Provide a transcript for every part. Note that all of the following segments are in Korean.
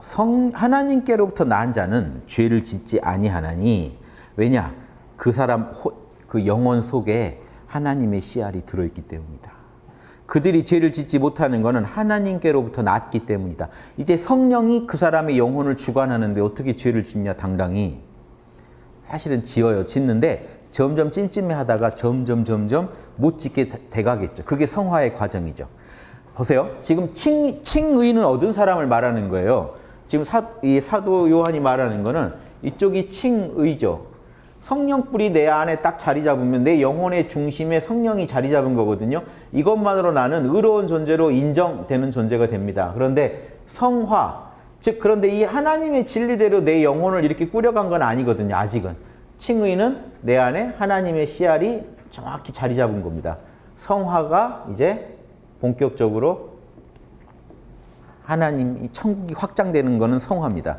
성 하나님께로부터 난 자는 죄를 짓지 아니하나니 왜냐 그 사람 호, 그 영혼 속에 하나님의 씨알이 들어있기 때문이다. 그들이 죄를 짓지 못하는 것은 하나님께로부터 났기 때문이다. 이제 성령이 그 사람의 영혼을 주관하는데 어떻게 죄를 짓냐 당당히 사실은 지어요 짓는데 점점 찜찜해 하다가 점점 점점 못 짓게 돼가겠죠. 그게 성화의 과정이죠. 보세요. 지금 칭, 칭의는 얻은 사람을 말하는 거예요. 지금 사, 이 사도 요한이 말하는 거는 이쪽이 칭의죠. 성령불이 내 안에 딱 자리 잡으면 내 영혼의 중심에 성령이 자리 잡은 거거든요. 이것만으로 나는 의로운 존재로 인정되는 존재가 됩니다. 그런데 성화, 즉 그런데 이 하나님의 진리대로 내 영혼을 이렇게 꾸려간 건 아니거든요. 아직은. 칭의는 내 안에 하나님의 씨알이 정확히 자리 잡은 겁니다. 성화가 이제 본격적으로 하나님 이 천국이 확장되는 것은 성화입니다.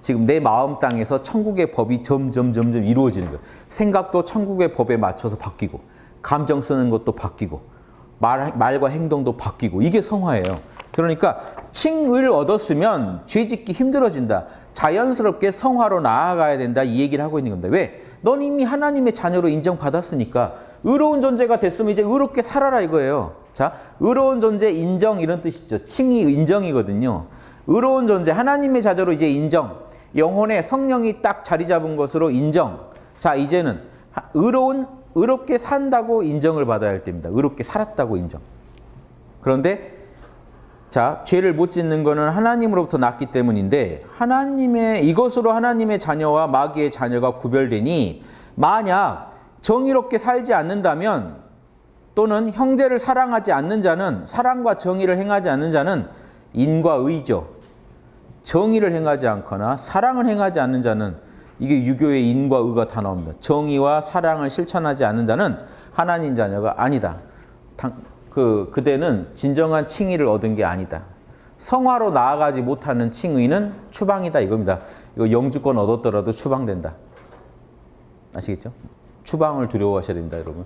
지금 내 마음 땅에서 천국의 법이 점점 점점 이루어지는 거예요. 생각도 천국의 법에 맞춰서 바뀌고 감정 쓰는 것도 바뀌고 말, 말과 행동도 바뀌고 이게 성화예요. 그러니까 칭을 얻었으면 죄짓기 힘들어진다. 자연스럽게 성화로 나아가야 된다. 이 얘기를 하고 있는 겁니다. 왜? 넌 이미 하나님의 자녀로 인정받았으니까 의로운 존재가 됐으면 이제 의롭게 살아라 이거예요. 자, 의로운 존재 인정 이런 뜻이죠. 칭이 인정이거든요. 의로운 존재 하나님의 자녀로 이제 인정. 영혼에 성령이 딱 자리 잡은 것으로 인정. 자, 이제는 의로운 의롭게 산다고 인정을 받아야 할 때입니다. 의롭게 살았다고 인정. 그런데 자, 죄를 못 짓는 것은 하나님으로부터 났기 때문인데 하나님의 이것으로 하나님의 자녀와 마귀의 자녀가 구별되니 만약 정의롭게 살지 않는다면 또는 형제를 사랑하지 않는 자는 사랑과 정의를 행하지 않는 자는 인과 의죠. 정의를 행하지 않거나 사랑을 행하지 않는 자는 이게 유교의 인과 의가 다 나옵니다. 정의와 사랑을 실천하지 않는 자는 하나님 자녀가 아니다. 당, 그 그대는 진정한 칭의를 얻은 게 아니다. 성화로 나아가지 못하는 칭의는 추방이다 이겁니다. 이거 영주권 얻었더라도 추방된다. 아시겠죠? 추방을 두려워하셔야 됩니다, 여러분.